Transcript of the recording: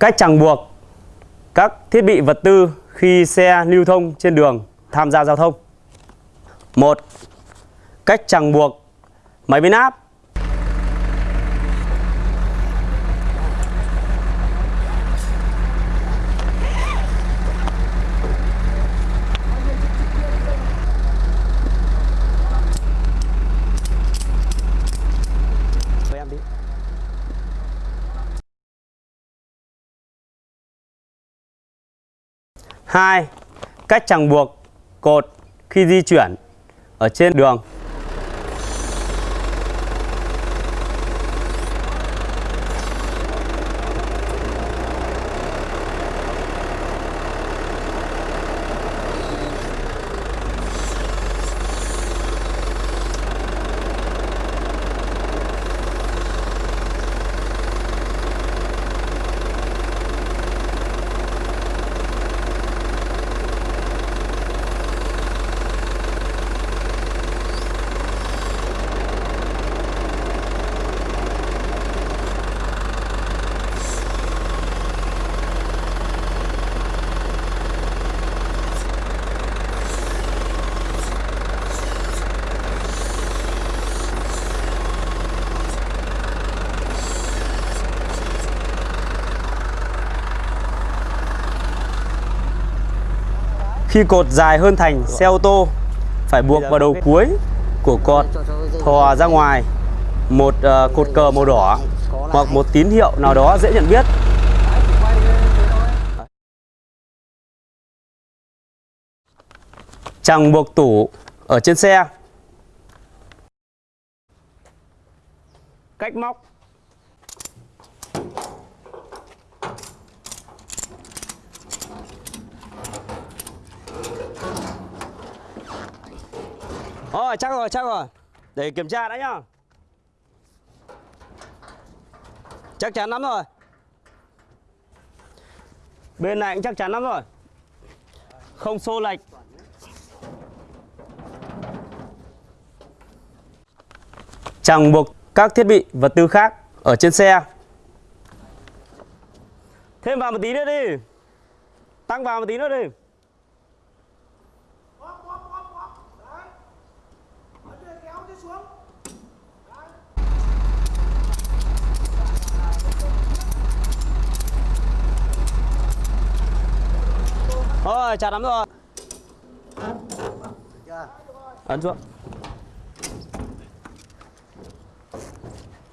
Cách chẳng buộc các thiết bị vật tư khi xe lưu thông trên đường tham gia giao thông. 1. Cách chẳng buộc máy biến áp. 2. Cách chẳng buộc cột khi di chuyển ở trên đường Khi cột dài hơn thành xe ô tô phải buộc vào đầu cuối của cột thò ra ngoài. Một ờ, cột cờ màu đỏ hoặc một tín hiệu nào đó dễ nhận biết. Chẳng buộc tủ ở trên xe. Cách móc Rồi chắc rồi chắc rồi. Để kiểm tra đã nhá. Chắc chắn lắm rồi. Bên này cũng chắc chắn lắm rồi. Không xô lệch. Chẳng buộc các thiết bị vật tư khác ở trên xe. Thêm vào một tí nữa đi. Tăng vào một tí nữa đi. Thôi chặt lắm rồi. Ấn xuống